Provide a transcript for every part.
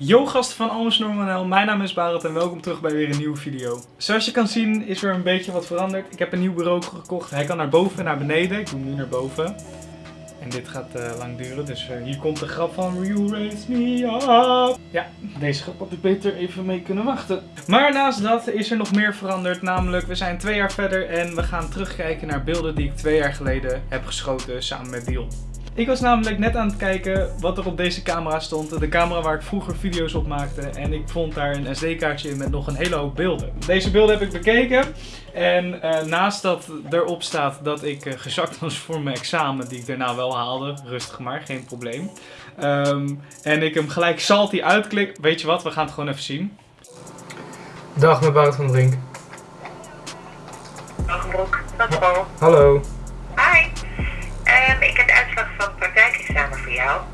Yo gasten van Almes Normanel, mijn naam is Barend en welkom terug bij weer een nieuwe video. Zoals je kan zien is er een beetje wat veranderd. Ik heb een nieuw bureau gekocht. Hij kan naar boven en naar beneden. Ik doe hem nu naar boven. En dit gaat eh, lang duren, dus eh, hier komt de grap van You Raise Me Up. Ja, deze grap had ik beter even mee kunnen wachten. Maar naast dat is er nog meer veranderd. Namelijk, we zijn twee jaar verder en we gaan terugkijken naar beelden die ik twee jaar geleden heb geschoten samen met Dion. Ik was namelijk net aan het kijken wat er op deze camera stond. De camera waar ik vroeger video's op maakte. En ik vond daar een SD-kaartje in met nog een hele hoop beelden. Deze beelden heb ik bekeken. En eh, naast dat erop staat dat ik uh, gezakt was voor mijn examen, die ik daarna wel haalde. Rustig maar, geen probleem. Ehm, en ik hem gelijk salty uitklik. Weet je wat, we gaan het gewoon even zien. Dag, met Bout van Drink. Dag Brok, Paul. Hallo.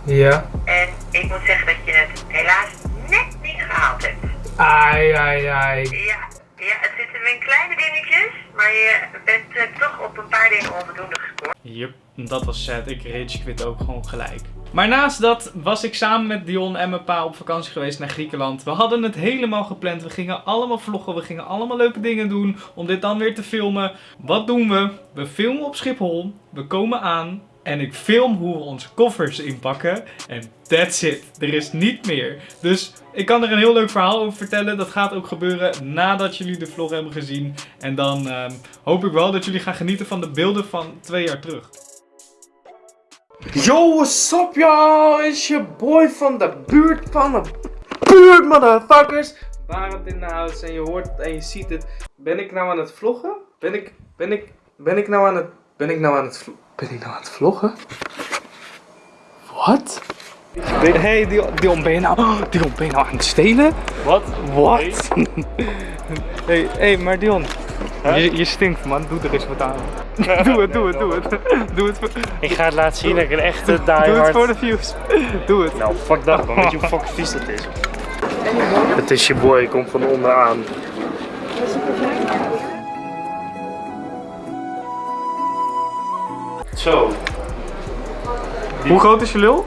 Ja. En ik moet zeggen dat je het helaas net niet gehaald hebt. Ai, ai, ai. Ja, ja het zitten in kleine dingetjes, maar je bent eh, toch op een paar dingen onvoldoende gescoord. Yep, dat was sad. Ik rage quit ook gewoon gelijk. Maar naast dat was ik samen met Dion en mijn pa op vakantie geweest naar Griekenland. We hadden het helemaal gepland. We gingen allemaal vloggen. We gingen allemaal leuke dingen doen om dit dan weer te filmen. Wat doen we? We filmen op Schiphol. We komen aan. En ik film hoe we onze koffers inpakken. En that's it. Er is niet meer. Dus ik kan er een heel leuk verhaal over vertellen. Dat gaat ook gebeuren nadat jullie de vlog hebben gezien. En dan ehm, hoop ik wel dat jullie gaan genieten van de beelden van twee jaar terug. Yo, what's up y'all? It's your boy van de buurt van de buurt, motherfuckers. Barend in de house en je hoort het en je ziet het. Ben ik nou aan het vloggen? Ben ik, ben ik, ben ik nou aan het, ben ik nou aan het, ben ik nou aan het vloggen? Wat? Hey Dion, Dion, ben je nou, Dion, ben je nou aan het stelen? Wat? Wat? hey, hey, maar Dion, je, je stinkt man, doe er eens wat aan. doe het, doe het, doe het. Doe het, voor, Ik ga het laten zien dat ik een echte doe het voor de views. Doe het. Nou, fuck dat man. Weet je hoe fucking vies dat is? Het is je boy, komt van onderaan. Zo. Hoe groot is je lul?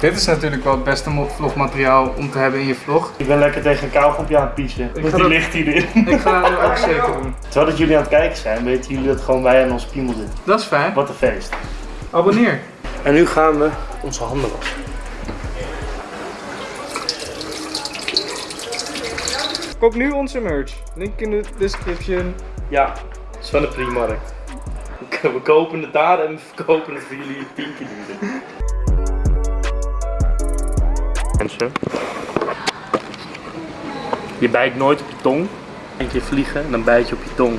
Dit is natuurlijk wel het beste vlogmateriaal om te hebben in je vlog. Ik ben lekker tegen een kauwgompje aan het piezen. die dat- ligt hierin. Ik ga dat nu ook zeker doen. Terwijl dat jullie aan het kijken zijn, weten jullie dat gewoon wij aan ons piemel zitten. Dat is fijn. Wat een feest. Abonneer. En nu gaan we onze handen wassen. Koop nu onze merch. Link in de description. Ja, dat is van de Primarkt. We kopen het daar en we verkopen het voor jullie tien keer duurder. Mensen. Je bijt nooit op je tong. Eén keer vliegen en dan bijt je op je tong.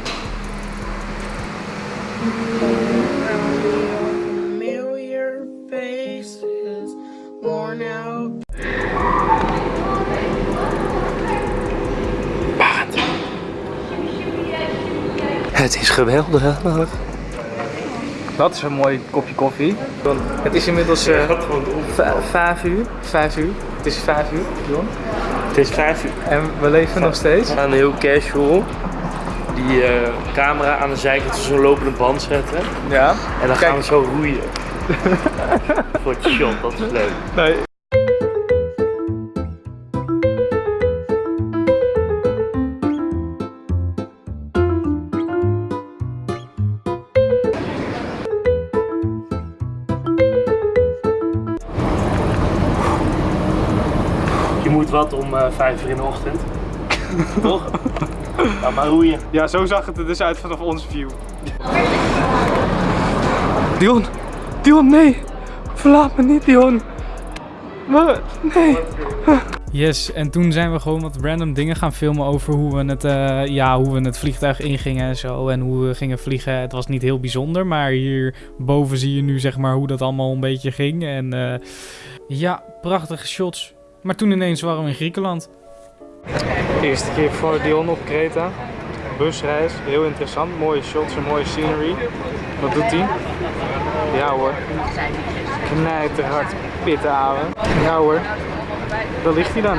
Het is geweldig. Dat is een mooi kopje koffie. Het is inmiddels v- vijf uur. Vijf uur. Het is vijf uur, Jon. Het is vijf uur. En we leven nog steeds. We gaan heel casual die eh, camera aan de zijkant zo'n lopende band zetten. Ja. En dan Kijk. gaan we zo roeien. Voor het shot, dat is leuk. Nee. Moet wat om eh, vijf uur in de ochtend. Toch? Nou, maar roeien. Ja, zo zag het er dus uit vanaf onze view. Dion, Dion, nee. Verlaat me niet, Dion. We, nee. Yes, en toen zijn we gewoon wat random dingen gaan filmen over hoe we het, eh, ja, hoe we het vliegtuig ingingen en zo. En hoe we gingen vliegen. Het was niet heel bijzonder, maar hierboven zie je nu zeg maar hoe dat allemaal een beetje ging. En eh, ja, prachtige shots. Maar toen ineens waren we in Griekenland. Eerste keer voor Dion op Kreta. Busreis, heel interessant. Mooie shots en mooie scenery. Wat doet hij? Ja hoor. Knijterhard pitten houden. Ja hoor. Daar ligt hij dan.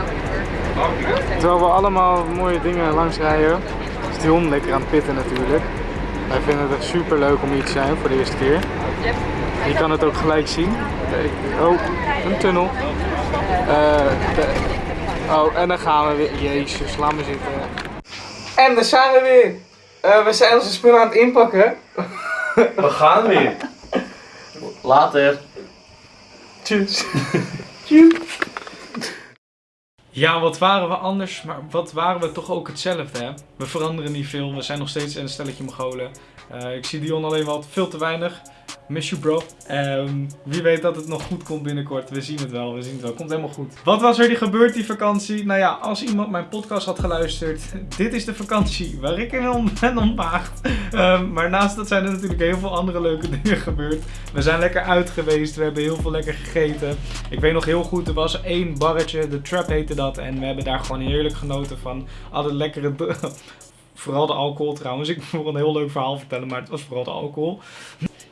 Terwijl we allemaal mooie dingen langs rijden, is Dion lekker aan het pitten natuurlijk. Wij vinden het echt super leuk om hier te zijn voor de eerste keer. Je kan het ook gelijk zien. Oh, een tunnel. Eh, de- oh, en dan gaan we weer. Jezus, laat me zitten. En daar zijn we weer. Eh, we zijn onze spullen aan het inpakken. We gaan weer. Later. Tjus. Ja, wat waren we anders, maar wat waren we toch ook hetzelfde, hè? We veranderen niet veel, we zijn nog steeds een stelletje Mongolen. Eh, ik zie Dion alleen wel veel te weinig. Miss you, bro. Ehm, wie weet dat het nog goed komt binnenkort. We zien het wel, we zien het wel. Komt helemaal goed. Wat was er die gebeurd die vakantie? Nou ja, als iemand mijn podcast had geluisterd, dit is de vakantie waar ik in ben ontmaagd. Ehm, maar naast dat zijn er natuurlijk heel veel andere leuke dingen gebeurd. We zijn lekker uit geweest, we hebben heel veel lekker gegeten. Ik weet nog heel goed, er was één barretje, de Trap heette dat. En we hebben daar gewoon heerlijk genoten van alle lekkere... Vooral de alcohol trouwens. Ik wil een heel leuk verhaal vertellen, maar het was vooral de alcohol.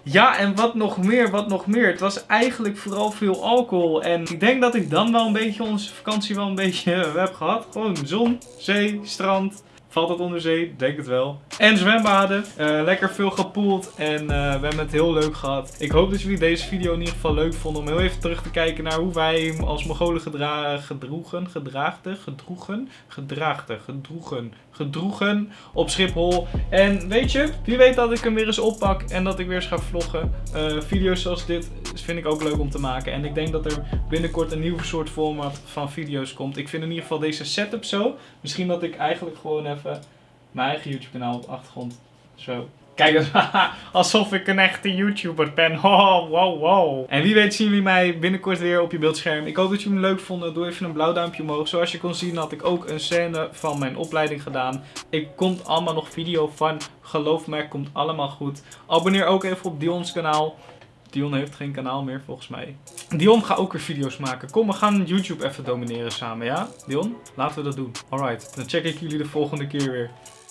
Ja, en wat nog meer, wat nog meer. Het was eigenlijk vooral veel alcohol. En ik denk dat ik dan wel een beetje onze vakantie wel een beetje eh, heb gehad. Gewoon zon, zee, strand. Valt dat onder zee? Denk het wel. En zwembaden. Eh, lekker veel gepoeld. En eh, we hebben het heel leuk gehad. Ik hoop dat jullie deze video in ieder geval leuk vonden. Om heel even terug te kijken naar hoe wij hem als Mongolen gedra gedroegen. Gedraagden. Gedroegen. Gedraagden. Gedroegen. Gedroegen op Schiphol. En weet je, wie weet dat ik hem weer eens oppak en dat ik weer eens ga vloggen. Eh, video's zoals dit vind ik ook leuk om te maken. En ik denk dat er binnenkort een nieuw soort format van video's komt. Ik vind in ieder geval deze setup zo. Misschien dat ik eigenlijk gewoon even mijn eigen YouTube kanaal op de achtergrond zo. Kijk, alsof ik een echte YouTuber ben. Oh, wow, wow. En wie weet zien jullie mij binnenkort weer op je beeldscherm. Ik hoop dat jullie hem leuk vonden. Doe even een blauw duimpje omhoog. Zoals je kon zien had ik ook een scène van mijn opleiding gedaan. Ik komt allemaal nog video van. Geloof me, komt allemaal goed. Abonneer ook even op Dion's kanaal. Dion heeft geen kanaal meer volgens mij. Dion gaat ook weer video's maken. Kom, we gaan YouTube even domineren samen, ja? Dion, laten we dat doen. Alright, dan check ik jullie de volgende keer weer.